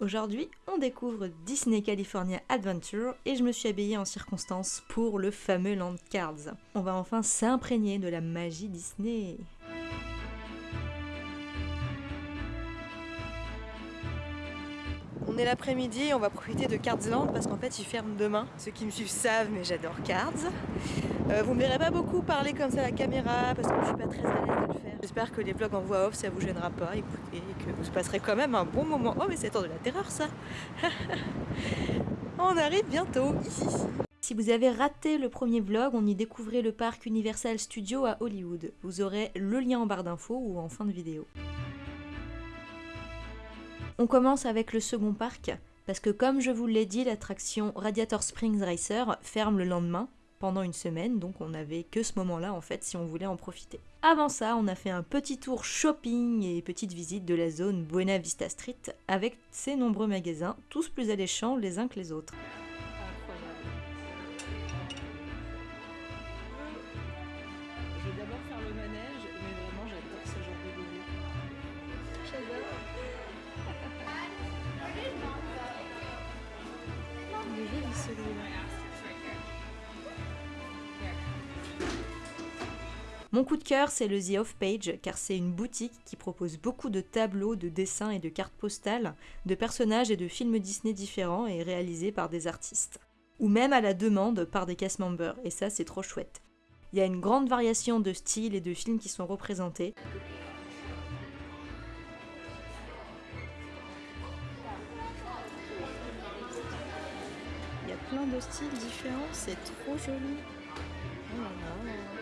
Aujourd'hui, on découvre Disney California Adventure et je me suis habillée en circonstance pour le fameux Land Cards. On va enfin s'imprégner de la magie Disney. On l'après-midi on va profiter de Cardsland parce qu'en fait ils ferment demain. Ceux qui me suivent savent mais j'adore Cards. Euh, vous me verrez pas beaucoup parler comme ça à la caméra parce que je suis pas très à l'aise de le faire. J'espère que les vlogs en voix off ça vous gênera pas, écoutez, et que vous passerez quand même un bon moment. Oh mais c'est temps de la terreur ça On arrive bientôt ici. Si vous avez raté le premier vlog, on y découvrait le parc Universal Studios à Hollywood. Vous aurez le lien en barre d'infos ou en fin de vidéo. On commence avec le second parc, parce que comme je vous l'ai dit, l'attraction Radiator Springs Racer ferme le lendemain, pendant une semaine, donc on n'avait que ce moment-là en fait si on voulait en profiter. Avant ça, on a fait un petit tour shopping et petite visite de la zone Buena Vista Street avec ses nombreux magasins, tous plus alléchants les uns que les autres. Mon coup de cœur, c'est le The Off Page, car c'est une boutique qui propose beaucoup de tableaux, de dessins et de cartes postales, de personnages et de films Disney différents et réalisés par des artistes. Ou même à la demande par des cast members, et ça c'est trop chouette. Il y a une grande variation de styles et de films qui sont représentés. Plein de styles différents, c'est trop joli. Oh.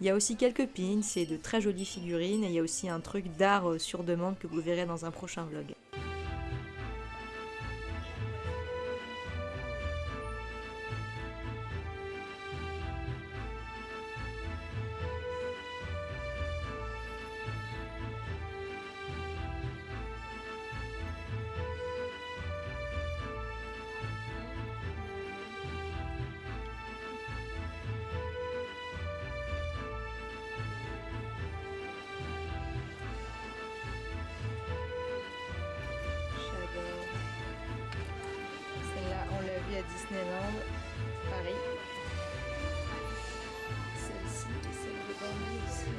Il y a aussi quelques pins et de très jolies figurines et il y a aussi un truc d'art euh, sur demande que vous verrez dans un prochain vlog. Disneyland, Paris. Celle-ci celle de Bambi aussi.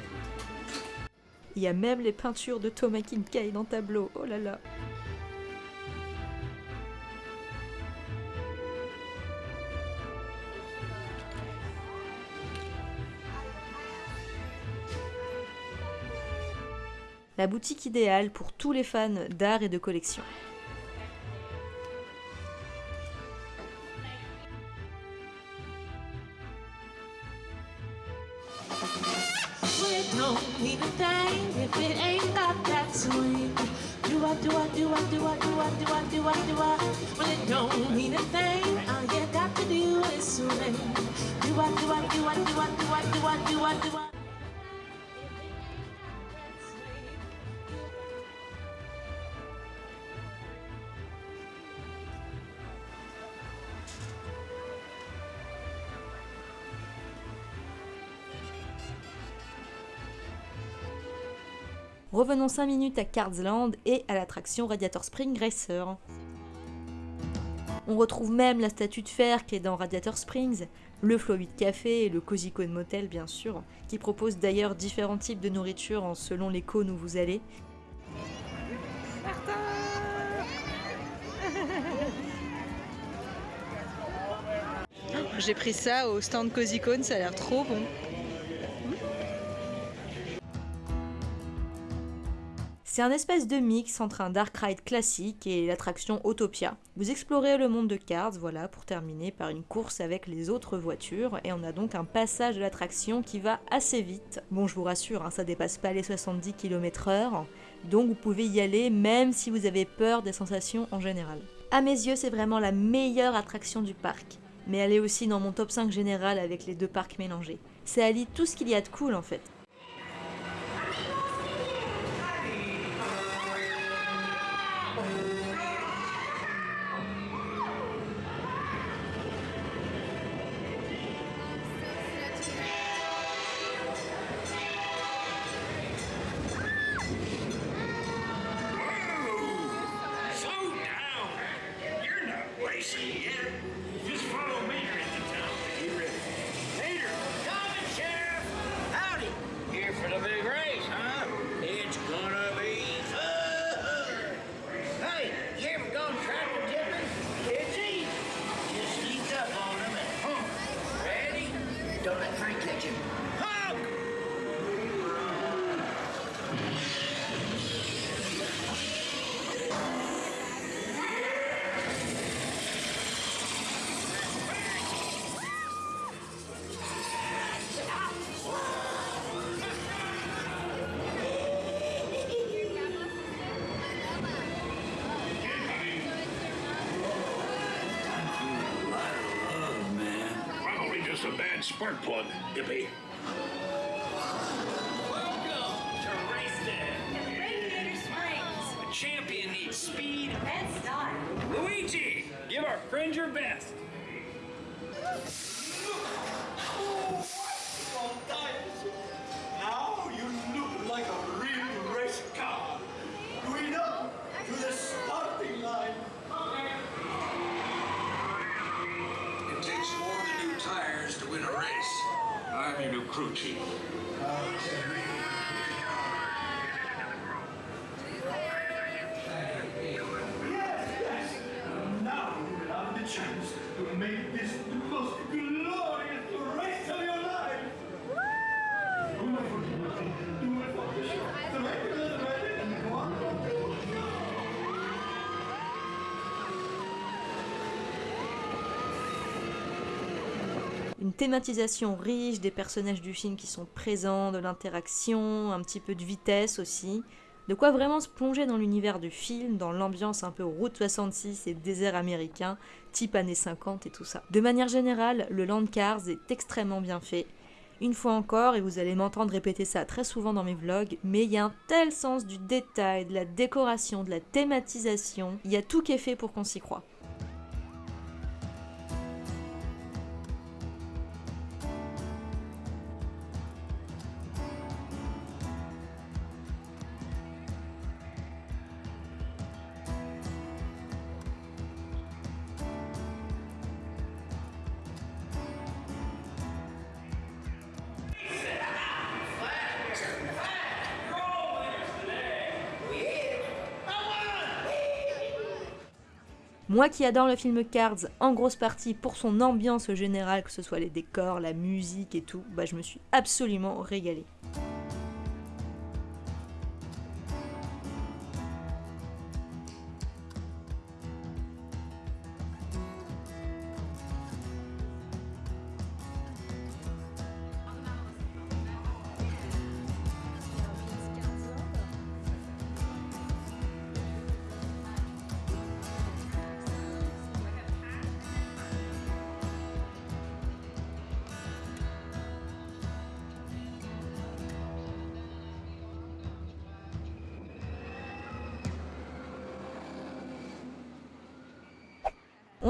Il y a même les peintures de Thomas Kincaid en tableau. Oh là là. La boutique idéale pour tous les fans d'art et de collection. It don't mean a thing if it ain't got that swing. Do I, do I, do I, do I, do I, do I, do I, do I? Well, it don't mean a thing. All you got to do is swing. Do I, do I, do I, do I, do I, do I, do I, do I? Revenons 5 minutes à Cardsland et à l'attraction Radiator Spring Racer. On retrouve même la statue de fer qui est dans Radiator Springs, le Flow 8 Café et le Cozy Cone Motel bien sûr, qui proposent d'ailleurs différents types de nourriture en selon les cônes où vous allez. J'ai pris ça au stand Cozy Cone, ça a l'air trop bon. C'est un espèce de mix entre un dark ride classique et l'attraction Autopia. Vous explorez le monde de Cars, voilà, pour terminer par une course avec les autres voitures, et on a donc un passage de l'attraction qui va assez vite. Bon, je vous rassure, hein, ça dépasse pas les 70 km/h, donc vous pouvez y aller même si vous avez peur des sensations en général. À mes yeux, c'est vraiment la meilleure attraction du parc, mais elle est aussi dans mon top 5 général avec les deux parcs mélangés. C'est allie tout ce qu'il y a de cool en fait. Just a bad spark plug, Dippy. Welcome to Race Day. Radiator Springs. A champion needs speed. And style. Luigi, give our friend your best. achieved. Thématisation riche des personnages du film qui sont présents, de l'interaction, un petit peu de vitesse aussi. De quoi vraiment se plonger dans l'univers du film, dans l'ambiance un peu route 66 et désert américain, type années 50 et tout ça. De manière générale, le Land Cars est extrêmement bien fait. Une fois encore, et vous allez m'entendre répéter ça très souvent dans mes vlogs, mais il y a un tel sens du détail, de la décoration, de la thématisation, il y a tout qui est fait pour qu'on s'y croit. Moi qui adore le film Cards, en grosse partie pour son ambiance générale, que ce soit les décors, la musique et tout, bah je me suis absolument régalée.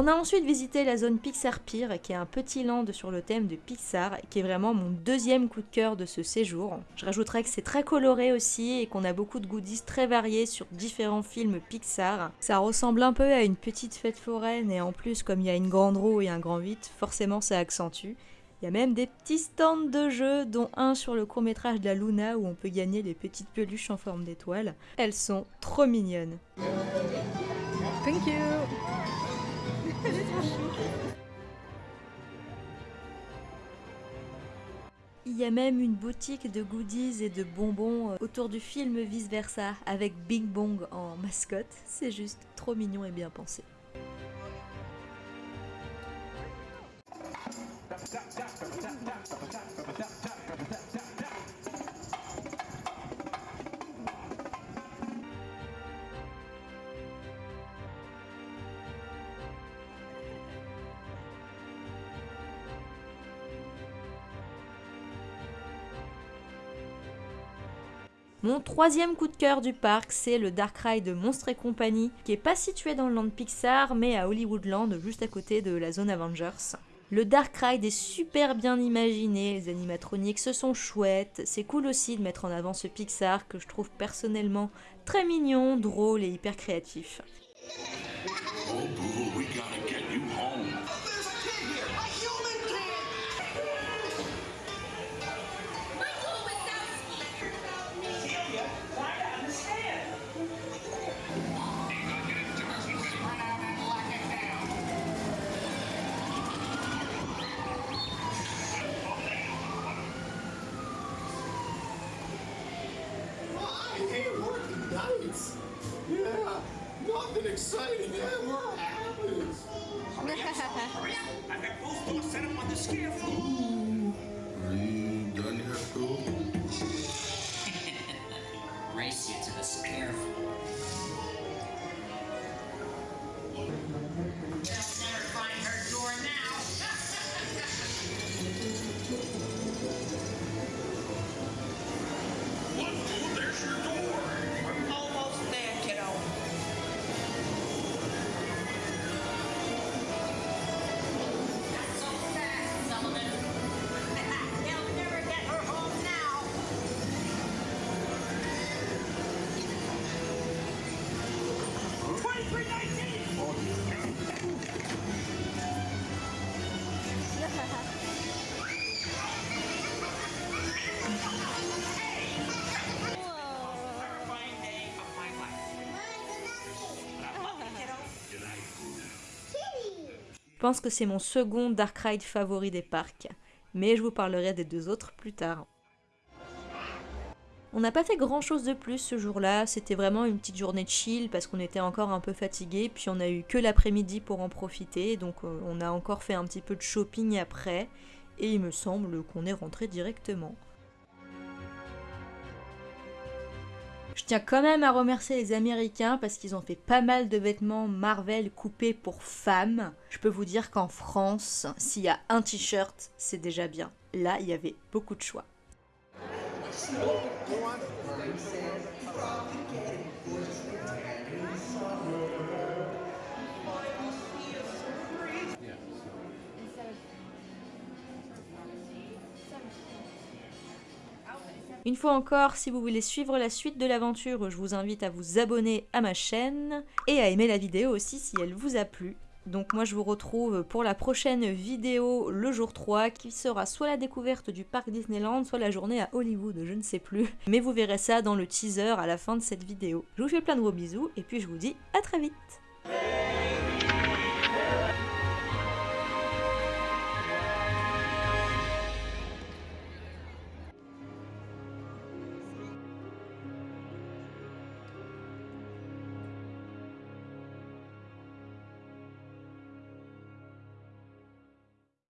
On a ensuite visité la zone Pixar Pier, qui est un petit land sur le thème de Pixar, qui est vraiment mon deuxième coup de cœur de ce séjour. Je rajouterais que c'est très coloré aussi et qu'on a beaucoup de goodies très variés sur différents films Pixar. Ça ressemble un peu à une petite fête foraine et en plus, comme il y a une grande roue et un grand 8, forcément ça accentue. Il y a même des petits stands de jeux, dont un sur le court métrage de la Luna où on peut gagner les petites peluches en forme d'étoiles. Elles sont trop mignonnes. Thank you. Il y a même une boutique de goodies et de bonbons euh, autour du film Vice Versa avec Bing Bong en mascotte. C'est juste trop mignon et bien pensé. Mon troisième coup de cœur du parc, c'est le Dark Ride de Monstres et compagnie, qui est pas situé dans le land Pixar, mais à Hollywoodland, juste à côté de la zone Avengers. Le Dark Ride est super bien imaginé, les animatroniques se sont chouettes, c'est cool aussi de mettre en avant ce Pixar que je trouve personnellement très mignon, drôle et hyper créatif. exciting. Happens? Hurry up. Hurry up. I've got both doors set up on the scarecrow. Are you done here, fool? Race you to the scarecrow. Je pense que c'est mon second Dark Ride favori des parcs, mais je vous parlerai des deux autres plus tard. On n'a pas fait grand chose de plus ce jour-là, c'était vraiment une petite journée de chill parce qu'on était encore un peu fatigué, puis on a eu que l'après-midi pour en profiter, donc euh, on a encore fait un petit peu de shopping après, et il me semble qu'on est rentré directement. Je tiens quand même à remercier les Américains parce qu'ils ont fait pas mal de vêtements Marvel coupés pour femmes. Je peux vous dire qu'en France, s'il y a un t-shirt, c'est déjà bien. Là, il y avait beaucoup de choix. Une fois encore, si vous voulez suivre la suite de l'aventure, je vous invite à vous abonner à ma chaîne et à aimer la vidéo aussi si elle vous a plu. Donc moi je vous retrouve pour la prochaine vidéo le jour 3 qui sera soit la découverte du parc Disneyland, soit la journée à Hollywood, je ne sais plus. Mais vous verrez ça dans le teaser à la fin de cette vidéo. Je vous fais plein de gros bisous et puis je vous dis à très vite